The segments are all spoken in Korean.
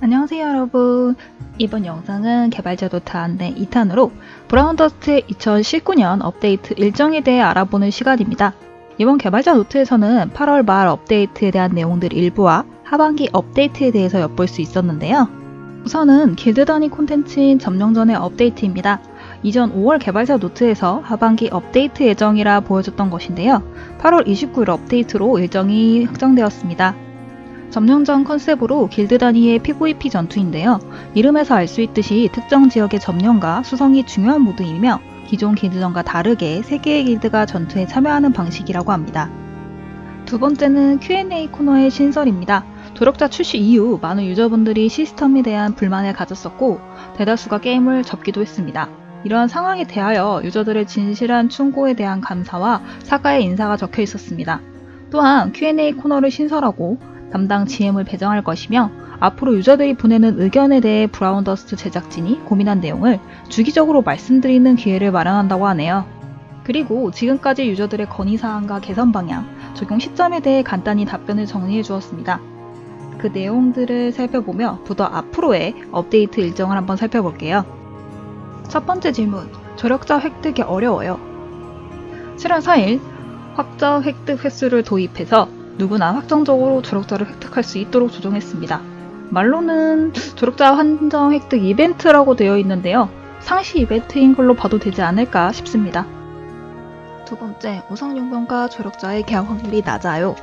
안녕하세요 여러분 이번 영상은 개발자 노트 안내 2탄으로 브라운더스트 2019년 업데이트 일정에 대해 알아보는 시간입니다. 이번 개발자 노트에서는 8월 말 업데이트에 대한 내용들 일부와 하반기 업데이트에 대해서 엿볼 수 있었는데요. 우선은 길드 단위 콘텐츠인 점령전의 업데이트입니다. 이전 5월 개발자 노트에서 하반기 업데이트 예정이라 보여줬던 것인데요. 8월 29일 업데이트로 일정이 확정되었습니다. 점령전 컨셉으로 길드 단위의 PVP 전투인데요. 이름에서 알 수 있듯이 특정 지역의 점령과 수성이 중요한 모드이며 기존 길드전과 다르게 3개의 길드가 전투에 참여하는 방식이라고 합니다. 두 번째는 Q&A 코너의 신설입니다. 조력자 출시 이후 많은 유저분들이 시스템에 대한 불만을 가졌었고 대다수가 게임을 접기도 했습니다. 이러한 상황에 대하여 유저들의 진실한 충고에 대한 감사와 사과의 인사가 적혀 있었습니다. 또한 Q&A 코너를 신설하고 담당 GM을 배정할 것이며 앞으로 유저들이 보내는 의견에 대해 브라운 더스트 제작진이 고민한 내용을 주기적으로 말씀드리는 기회를 마련한다고 하네요. 그리고 지금까지 유저들의 건의사항과 개선 방향, 적용 시점에 대해 간단히 답변을 정리해 주었습니다. 그 내용들을 살펴보며 브더 앞으로의 업데이트 일정을 한번 살펴볼게요. 첫 번째 질문, 조력자 획득이 어려워요. 7월 4일 확정 획득 횟수를 도입해서 누구나 확정적으로 조력자를 획득할 수 있도록 조정했습니다. 말로는 조력자 한정 획득 이벤트라고 되어 있는데요. 상시 이벤트인 걸로 봐도 되지 않을까 싶습니다. 두 번째, 우상용병과 조력자의 계약 확률이 낮아요.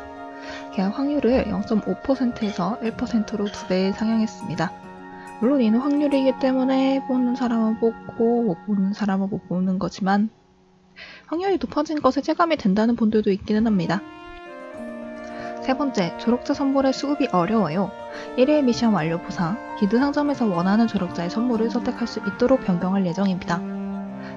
계약 확률을 0.5%에서 1%로 두 배 상향했습니다. 물론 이는 확률이기 때문에 보는 사람은 뽑고 못 보는 사람은 못 보는 거지만 확률이 높아진 것에 체감이 된다는 분들도 있기는 합니다. 세 번째, 조력자 선물의 수급이 어려워요. 1회 미션 완료 보상, 기드 상점에서 원하는 조력자의 선물을 선택할 수 있도록 변경할 예정입니다.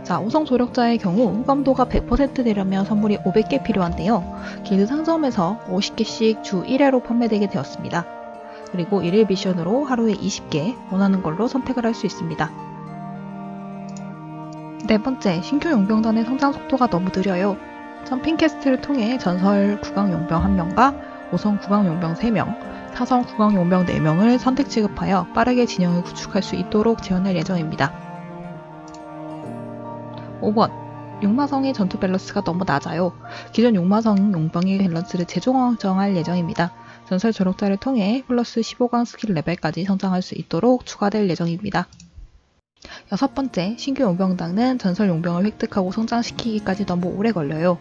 자, 우성 조력자의 경우 호감도가 100% 되려면 선물이 500개 필요한데요. 기드 상점에서 50개씩 주 1회로 판매되게 되었습니다. 그리고 1일 미션으로 하루에 20개 원하는 걸로 선택을 할 수 있습니다. 네 번째, 신규 용병단의 성장 속도가 너무 느려요. jumping quest를 통해 전설 구강 용병 1명과 5성 구강 용병 3명, 4성 구강 용병 4명을 선택 지급하여 빠르게 진영을 구축할 수 있도록 지원할 예정입니다. 5번 용마성의 전투 밸런스가 너무 낮아요. 기존 용마성 용병의 밸런스를 재조정할 예정입니다. 전설 조력자를 통해 플러스 15강 스킬 레벨까지 성장할 수 있도록 추가될 예정입니다. 여섯 번째, 신규 용병단은 전설 용병을 획득하고 성장시키기까지 너무 오래 걸려요.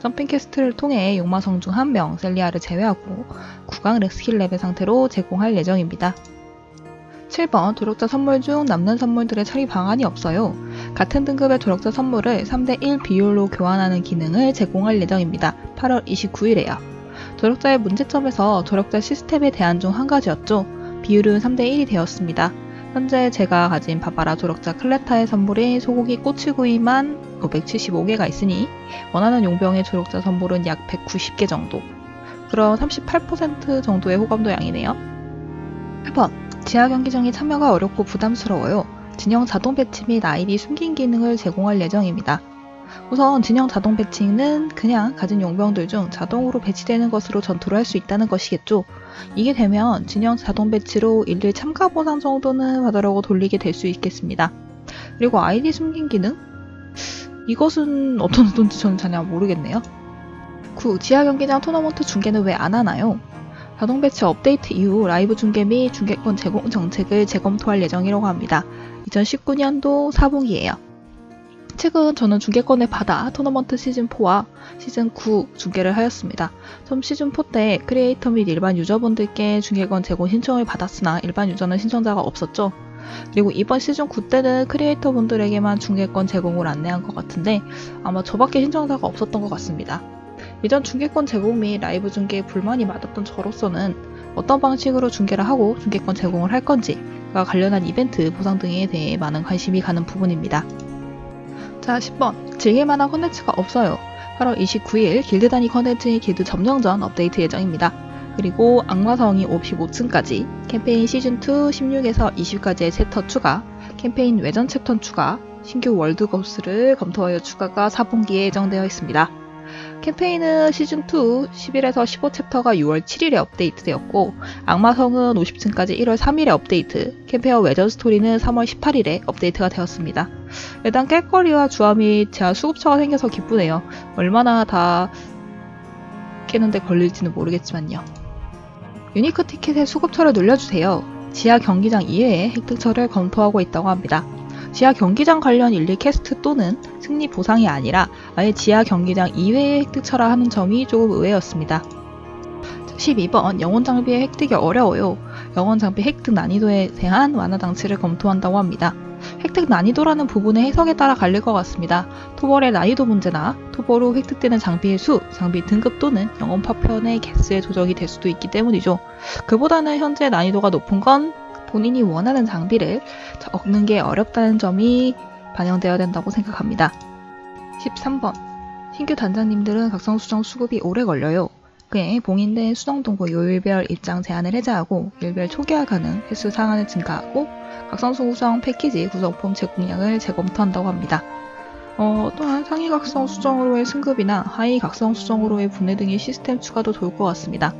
jumping quest를 통해 용마성 중 한 명 셀리아를 제외하고 9강 스킬 레벨 상태로 제공할 예정입니다. 7번 조력자 선물 중 남는 선물들의 처리 방안이 없어요. 같은 등급의 조력자 선물을 3대1 비율로 교환하는 기능을 제공할 예정입니다. 8월 29일에요. 조력자의 문제점에서 조력자 시스템에 대한 중 한 가지였죠. 비율은 3대1이 되었습니다. 현재 제가 가진 바바라 조력자 클레타의 선물인 소고기 꼬치구이만 575개가 있으니 원하는 용병의 조력자 선물은 약 190개 정도. 그럼 38% 정도의 호감도 양이네요. 8번 지하 경기장이 참여가 어렵고 부담스러워요. 진영 자동 배치 및 아이디 숨긴 기능을 제공할 예정입니다. 우선 진영 자동 배치는 그냥 가진 용병들 중 자동으로 배치되는 것으로 전투를 할 수 있다는 것이겠죠. 이게 되면 진영 자동 배치로 일일 참가 보상 정도는 받으려고 돌리게 될 수 있겠습니다. 그리고 아이디 숨긴 기능? 이것은 어떤 의도인지 저는 전혀 모르겠네요. 9. 지하 경기장 토너먼트 중계는 왜 안 하나요? 자동 배치 업데이트 이후 라이브 중계 및 중계권 제공 정책을 재검토할 예정이라고 합니다. 2019년도 4분기예요. 최근 저는 중계권을 받아 토너먼트 시즌4와 시즌9 중계를 하였습니다. 처음 시즌4 때 크리에이터 및 일반 유저분들께 중계권 제공 신청을 받았으나 일반 유저는 신청자가 없었죠. 그리고 이번 시즌 9 때는 크리에이터 분들에게만 중계권 제공을 안내한 것 같은데 아마 저밖에 신청자가 없었던 것 같습니다. 이전 중계권 제공 및 라이브 중계에 불만이 많았던 저로서는 어떤 방식으로 중계를 하고 중계권 제공을 할 건지가 관련한 이벤트 보상 등에 대해 많은 관심이 가는 부분입니다. 자 10번 즐길만한 컨텐츠가 없어요. 8월 29일 길드 단위 컨텐츠의 길드 점령전 업데이트 예정입니다. 그리고 악마성이 55층까지 캠페인 시즌2 16에서 20까지의 챕터 추가, 캠페인 외전 챕터 추가, 신규 world 보스를 검토하여 추가가 4분기에 예정되어 있습니다. 캠페인은 시즌2 11에서 15챕터가 6월 7일에 업데이트되었고 악마성은 50층까지 1월 3일에 업데이트, 캠페인 외전 스토리는 3월 18일에 업데이트가 되었습니다. 일단 깰거리와 주화 및 제한 수급처가 생겨서 기쁘네요. 얼마나 다 깨는데 걸릴지는 모르겠지만요. 유니크 티켓의 수급처를 눌려주세요. 지하 경기장 이외에 획득처를 검토하고 있다고 합니다. 지하 경기장 관련 일리 캐스트 또는 승리 보상이 아니라 아예 지하 경기장 이외의 획득처라 하는 점이 조금 의외였습니다. 12번 영혼 장비의 획득이 어려워요. 영혼 장비 획득 난이도에 대한 완화 장치를 검토한다고 합니다. 획득 난이도라는 부분의 해석에 따라 갈릴 것 같습니다. 토벌의 난이도 문제나 토벌 후 획득되는 장비의 수, 장비 등급 또는 영혼 파편의 개수에 조정이 될 수도 있기 때문이죠. 그보다는 현재 난이도가 높은 건 본인이 원하는 장비를 얻는 게 어렵다는 점이 반영되어야 된다고 생각합니다. 13번 신규 단장님들은 각성 수정 수급이 오래 걸려요. 그에 봉인된 수정 동부 요일별 입장 제한을 해제하고 일별 초기화 가능 횟수 상한을 증가하고 각성 수정 패키지 구성품 제공량을 재검토한다고 합니다. 어, 또한 상위 각성 수정으로의 승급이나 하위 각성 수정으로의 분해 등의 시스템 추가도 좋을 것 같습니다.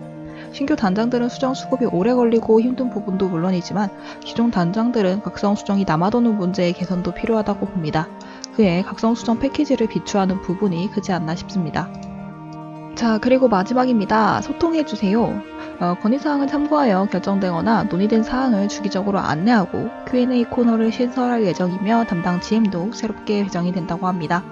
신규 단장들은 수정 수급이 오래 걸리고 힘든 부분도 물론이지만 기존 단장들은 각성 수정이 남아도는 문제의 개선도 필요하다고 봅니다. 그에 각성 수정 패키지를 비추하는 부분이 크지 않나 싶습니다. 자, 그리고 마지막입니다. 소통해주세요. 어, 건의사항을 참고하여 결정되거나 논의된 사항을 주기적으로 안내하고 Q&A 코너를 신설할 예정이며 담당 GM도 새롭게 배정이 된다고 합니다.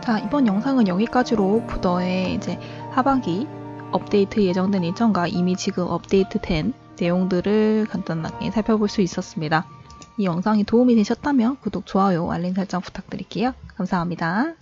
자, 이번 영상은 여기까지로 부더의 이제 하반기 업데이트 예정된 일정과 이미 지금 업데이트된 내용들을 간단하게 살펴볼 수 있었습니다. 이 영상이 도움이 되셨다면 구독, 좋아요, 알림 설정 부탁드릴게요. 감사합니다.